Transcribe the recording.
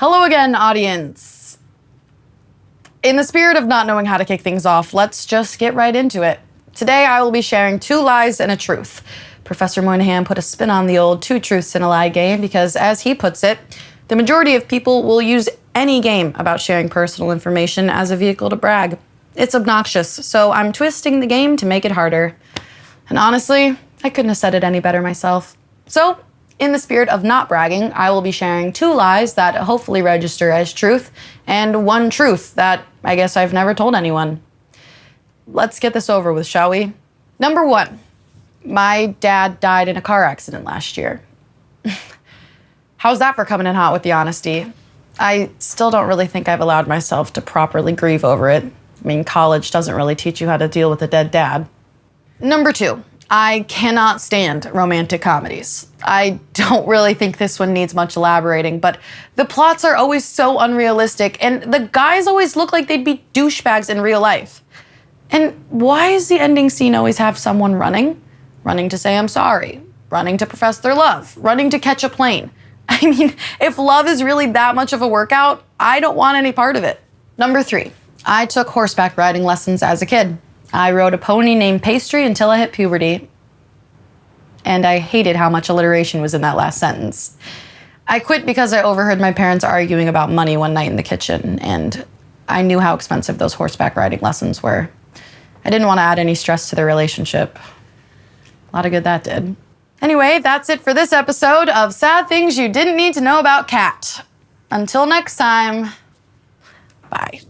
Hello again, audience. In the spirit of not knowing how to kick things off, let's just get right into it. Today, I will be sharing two lies and a truth. Professor Moynihan put a spin on the old two truths and a lie game because, as he puts it, the majority of people will use any game about sharing personal information as a vehicle to brag. It's obnoxious, so I'm twisting the game to make it harder. And honestly, I couldn't have said it any better myself. So, in the spirit of not bragging, I will be sharing two lies that hopefully register as truth, and one truth that I guess I've never told anyone. Let's get this over with, shall we? Number one, my dad died in a car accident last year. How's that for coming in hot with the honesty? I still don't really think I've allowed myself to properly grieve over it. I mean, college doesn't really teach you how to deal with a dead dad. Number two, I cannot stand romantic comedies. I don't really think this one needs much elaborating, but the plots are always so unrealistic, and the guys always look like they'd be douchebags in real life. And why does the ending scene always have someone running? Running to say I'm sorry, running to profess their love, running to catch a plane. I mean, if love is really that much of a workout, I don't want any part of it. Number three, I took horseback riding lessons as a kid. I rode a pony named Pastry until I hit puberty. And I hated how much alliteration was in that last sentence. I quit because I overheard my parents arguing about money one night in the kitchen, and I knew how expensive those horseback riding lessons were. I didn't want to add any stress to their relationship. A lot of good that did. Anyway, that's it for this episode of Sad Things You Didn't Need to Know About Cat. Until next time, bye.